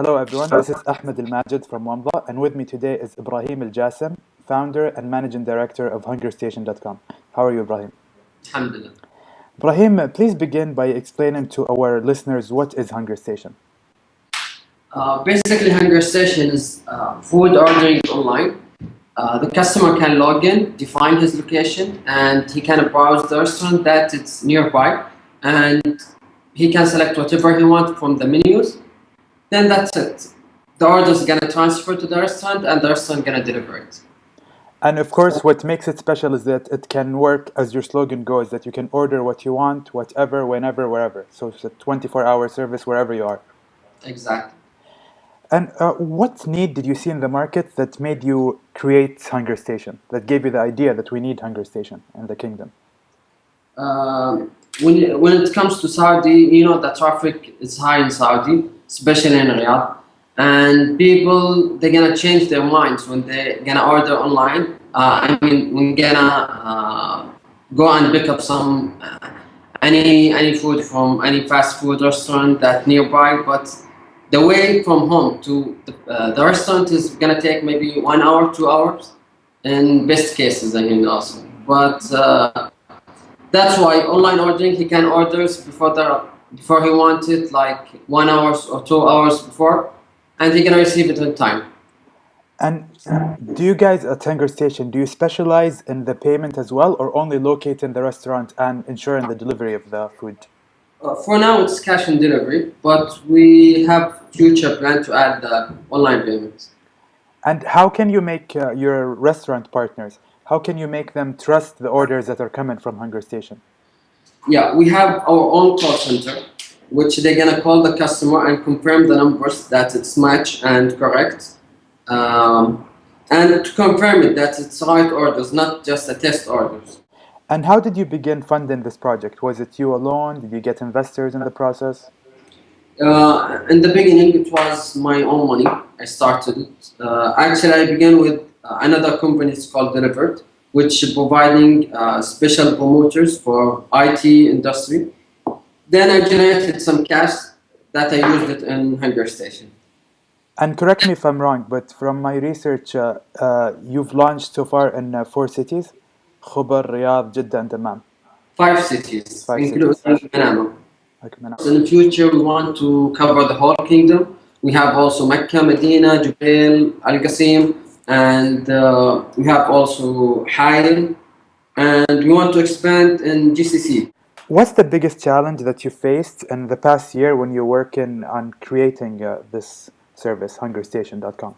Hello everyone, this is Ahmed Al Majid from Wamda, and with me today is Ibrahim Al Jassim, founder and managing director of HungerStation.com. How are you, Ibrahim? Alhamdulillah. Ibrahim, please begin by explaining to our listeners what is HungerStation. Uh, basically, HungerStation is uh, food ordering online. Uh, the customer can log in, define his location, and he can browse the restaurant that it's nearby, and he can select whatever he wants from the menus. Then that's it. The order is gonna transfer to the restaurant, and the restaurant gonna deliver it. And of course, what makes it special is that it can work as your slogan goes, that you can order what you want, whatever, whenever, wherever. So it's a 24-hour service wherever you are. Exactly. And uh, what need did you see in the market that made you create Hunger Station, that gave you the idea that we need Hunger Station in the kingdom? Uh, when, when it comes to Saudi, you know, the traffic is high in Saudi, especially in Riyadh. And people, they're gonna change their minds when they're gonna order online. Uh, I mean, we're gonna uh, go and pick up some, uh, any, any food from any fast food restaurant that nearby, but the way from home to the, uh, the restaurant is gonna take maybe one hour, two hours, in best cases, I mean also. But uh, that's why online ordering, he can orders before the before he wants it, like one hour or two hours before, and he can receive it on time. And do you guys at Hunger Station, do you specialize in the payment as well, or only locate in the restaurant and ensuring the delivery of the food? Uh, for now, it's cash and delivery, but we have future plan to add the online payments. And how can you make uh, your restaurant partners, how can you make them trust the orders that are coming from HungerStation? Yeah, we have our own call center, which they're gonna call the customer and confirm the numbers that it's match and correct. Um, and to confirm it that it's right orders, not just a test orders. And how did you begin funding this project? Was it you alone? Did you get investors in the process? Uh, in the beginning, it was my own money. I started it. Uh, actually, I began with uh, another company. It's called Delivered, which is providing uh, special promoters for IT industry. Then I generated some cash that I used it in HungerStation. And correct me if I'm wrong, but from my research, uh, uh, you've launched so far in uh, four cities, Khobar, Riyadh, Jeddah, and. Five cities, Five including cities. Manama. In the future, we want to cover the whole kingdom. We have also Mecca, Medina, Jubail, Al Qasim, and uh, we have also Hail, and we want to expand in GCC. What's the biggest challenge that you faced in the past year when you're working on creating uh, this service, HungerStation.com?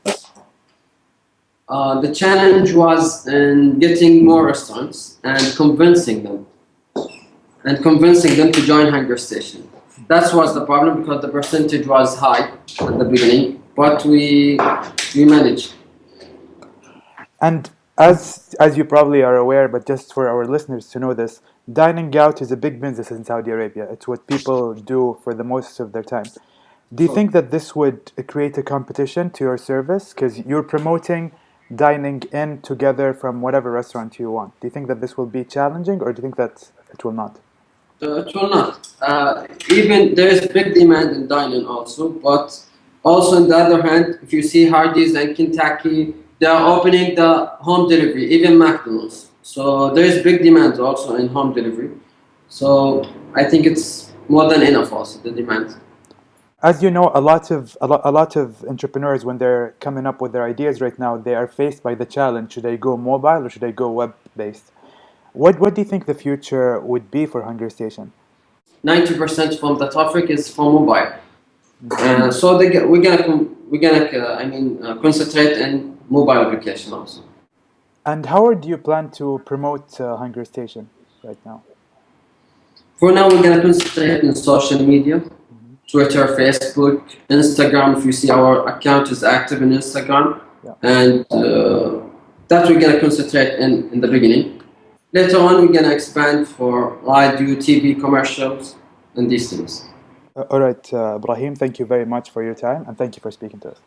Uh, the challenge was in getting more restaurants and convincing them, and convincing them to join HungerStation. That was the problem because the percentage was high at the beginning, but we we managed. And as as you probably are aware, but just for our listeners to know this, dining out is a big business in Saudi Arabia. It's what people do for the most of their time. Do you think that this would create a competition to your service? Because you're promoting dining in together from whatever restaurant you want. Do you think that this will be challenging or do you think that it will not? Uh, it will not. Uh, even there is big demand in dining also, but also on the other hand, if you see Hardee's and Kentucky, they are opening the home delivery, even McDonald's. So there is big demand also in home delivery. So I think it's more than enough also, the demand. As you know, a lot of a lot, a lot of entrepreneurs, when they're coming up with their ideas right now, they are faced by the challenge: should I go mobile or should I go web-based? What what do you think the future would be for Hunger Station? 90% from the traffic is from mobile. Uh, so they get, we're gonna we're gonna uh, I mean uh, concentrate in mobile application also. And how do you plan to promote uh, HungerStation right now? For now, we're gonna concentrate in social media, Twitter, Facebook, Instagram. If you see our account is active in Instagram, Yeah. and uh, that we're gonna concentrate in in the beginning. Later on, we're gonna expand for radio, TV, commercials, and these things. Uh, all right, uh, Ibrahim, thank you very much for your time and thank you for speaking to us.